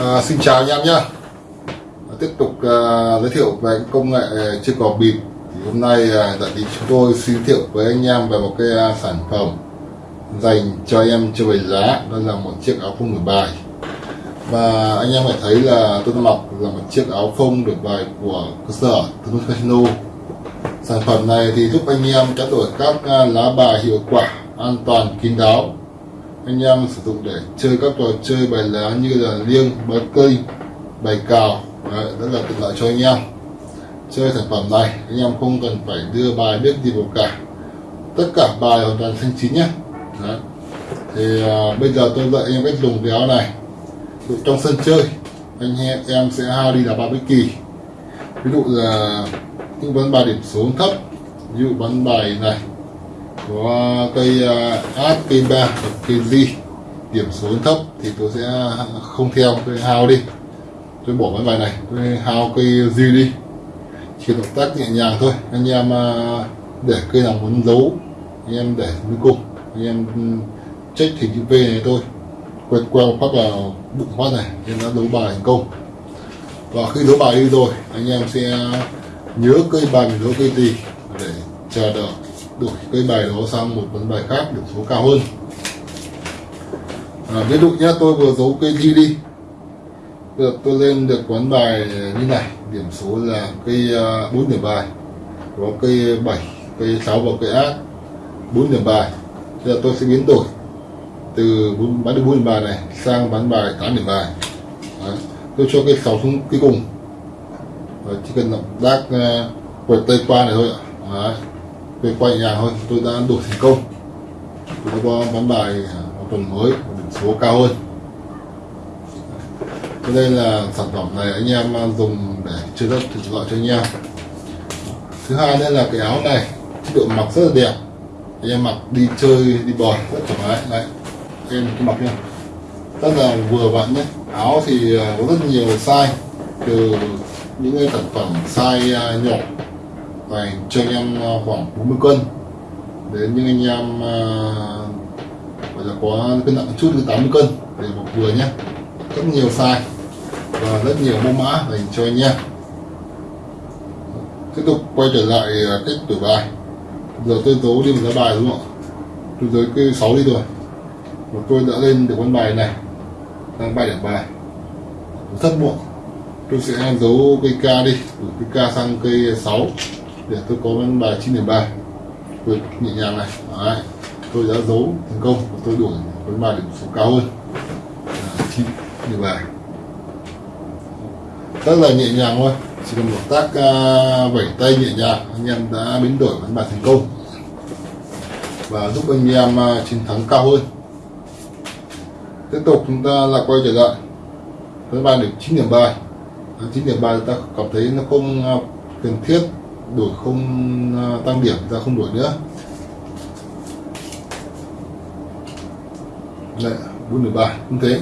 À, xin chào anh em nhé. Tiếp tục à, giới thiệu về công nghệ chưa cỏ bịp. Thì hôm nay à, tại vì chúng tôi xin giới thiệu với anh em về một cái à, sản phẩm dành cho anh em chơi bài giá đó là một chiếc áo phông đổi bài. Và anh em phải thấy là tôi đã mặc là một chiếc áo phông đổi bài của cơ sở Tuấn Casino. Sản phẩm này thì giúp anh em trao đổi các à, lá bài hiệu quả an toàn kín đáo anh em sử dụng để chơi các trò chơi bài lá như là liêng bài cây bài cào. Đấy, rất là tiện lợi cho anh em. Chơi sản phẩm này anh em không cần phải đưa bài biết gì vào cả. Tất cả bài hoàn toàn xanh chín nhé. Đấy. thì à, bây giờ tôi dạy em cách dùng cái áo này. Dụ trong sân chơi anh em, em sẽ hao đi là ba bất kỳ. Ví dụ là những vấn bài điểm số thấp ví dụ bắn bài này có cây à, át cây ba cây di điểm số thấp thì tôi sẽ không theo, tôi hao đi. Tôi bỏ cái bài này, tôi hao cây di đi. Chỉ động tác nhẹ nhàng thôi. Anh em à, để cây nào muốn giấu, anh em để cuối cùng anh em ừ, check hình chữ V này thôi. Quẹt quẹo phát vào bụng phát này, nên đã đấu bài thành công. Và khi đấu bài đi rồi, anh em sẽ nhớ cây bài mình đấu cây gì để chờ đợi đổi cây bài đó sang một vấn bài khác điểm số cao hơn. À, ví dụ nhé tôi vừa giấu cây gì đi. Được tôi lên được quán bài như này điểm số là cây à, bốn điểm bài. Có cây 7 cây 6 và cây ác 4 điểm bài. Bây giờ tôi sẽ biến đổi từ bán được 4 điểm bài này sang bán bài 8 điểm bài. Đấy. tôi cho cây 6 xuống cuối cùng. Đấy, chỉ cần động tác à, quẹt tay qua này thôi ạ. Đấy về quay nhà thôi tôi đã đổi thành công. Tôi đã có bán bài à, một tuần mới điểm số cao hơn. Cho nên là sản phẩm này anh em dùng để chơi đất thực lợi cho anh em. Thứ hai nữa là cái áo này, chất độ mặc rất là đẹp. Anh em mặc đi chơi, đi bò rất thoải mái. Đấy em cứ mặc nha rất là vừa vặn nhé áo thì à, có rất nhiều size, từ những cái sản phẩm size à, nhỏ và cho anh em ờ, khoảng 40 cân. Đến những anh em ờ, gọi là có cân nặng chút từ 80 cân để một vừa nhé. Rất nhiều size và rất nhiều mẫu mã dành cho anh em. Tiếp tục quay trở lại ờ, cách tuổi bài. Giờ tôi tố đi một lá bài đúng không ạ? Tôi giới cái 6 đi rồi và tôi đã lên được con bài này, đang bài điểm bài. Rất muộn. Tôi sẽ giấu cây K đi từ cây K sang cây 6 để tôi có bên bài 9 điểm 3 tôi nhẹ nhàng này. Đấy. tôi đã giấu thành công và tôi đuổi với bài điểm số cao hơn. À, 9 điểm bài. Rất là nhẹ nhàng thôi. Chỉ cần một tác uh, vẩy tay nhẹ nhàng anh em đã biến đổi với bài thành công. Và giúp anh em uh, chiến thắng cao hơn. Tiếp tục chúng ta là quay trở lại. Với bài điểm 9 điểm bài. 9 điểm bài ta cảm thấy nó không uh, cần thiết đổi không ờ, tăng điểm ta không đổi nữa. Đây 4 điểm bài cũng thế.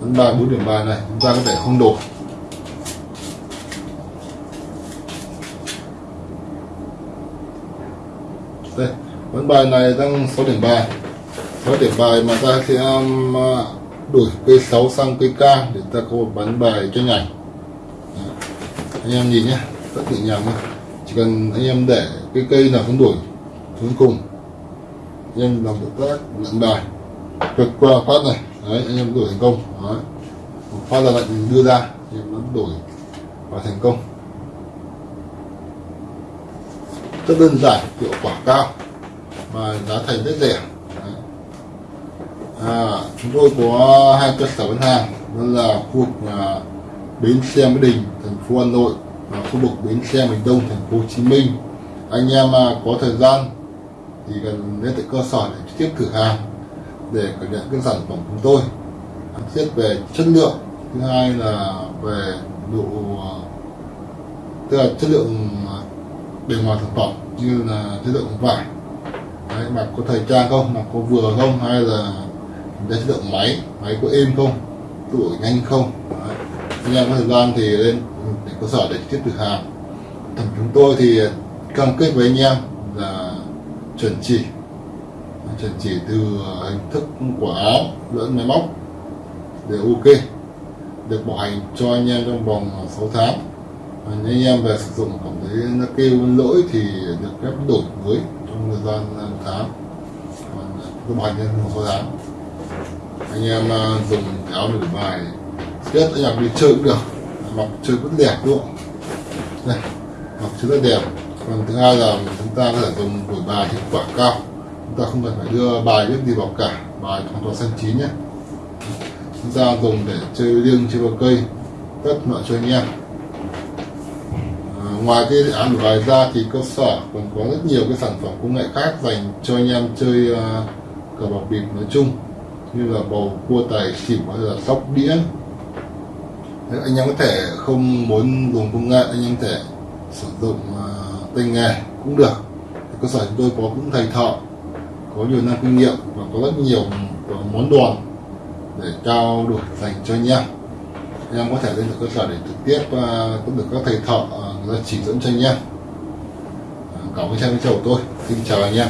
Vấn bài bốn điểm bài này chúng ta có thể không đổi. Đây vấn bài này tăng 6 điểm bài 6 điểm bài mà ta sẽ um, đổi cây 6 sang cây K để ta có một bán bài cho nhảy. Anh em nhìn nhé tất cả nhàng thôi chỉ cần anh em để cái cây nào cũng đuổi xuống cùng. Anh em làm động tác lặn bài vượt qua phát này đấy anh em đổi thành công đấy. một phát là lạnh đưa ra anh em nó đổi và thành công. Rất đơn giản hiệu quả cao và giá thành rất rẻ à, chúng tôi có hai cơ sở bán hàng đó là khu vực à, bến xe mỹ đình thành phố hà nội khu vực bến xe miền đông thành phố hồ chí minh. Anh em mà có thời gian thì cần đến tại cơ sở để trực tiếp thử hàng để cảm nhận các sản phẩm của chúng tôi. Thiết về chất lượng. Thứ hai là về độ à, tức là chất lượng à, bề ngoài sản phẩm như là chất lượng vải. Đấy, mặc có thời trang không? Mặc có vừa không? Hay là cái chất lượng máy? Máy có êm không? Tuổi nhanh không? Đấy. anh em có thời gian thì lên để cơ sở để tiếp được hàng. Thằng chúng tôi thì ờ, cam kết với anh em là chuẩn chỉ. Chuẩn chỉ từ ờ, hình thức của áo, lẫn máy móc. Để ok, được bảo hành cho anh em trong vòng ờ, 6 tháng. Và anh em về sử dụng cảm thấy nó kêu lỗi thì được phép đổi mới trong thời gian một tháng. Còn tôi bảo hành trong vòng 6 tháng. Anh em dùng cái áo đổi bài biết anh em đi chơi cũng được mọc chơi vẫn đẹp luôn đây mọc chơi rất đẹp. Còn thứ hai là chúng ta có thể dùng buổi bài hiệu quả cao. Chúng ta không cần phải đưa bài biết gì vào cả bài hoàn toàn xanh chín nhé. Chúng ta dùng để chơi riêng chơi vào cây tất mọi cho anh em. À, ngoài cái án của bài ra thì cơ sở còn có rất nhiều cái sản phẩm công nghệ khác dành cho anh em chơi uh, cờ bạc bịp nói chung. Như là bầu cua tài xỉu hay là sóc đĩa. Nếu anh em có thể không muốn dùng công nghệ anh em có thể sử dụng uh, tay nghề cũng được. Thì cơ sở chúng tôi có cũng thầy thợ có nhiều năm kinh nghiệm và có rất nhiều món đồ để trao đổi dành cho anh em. Anh em có thể lên được cơ sở để trực tiếp uh, cũng được các thầy thợ uh, chỉ dẫn cho anh em. Cảm ơn xem video của tôi. Xin chào anh em.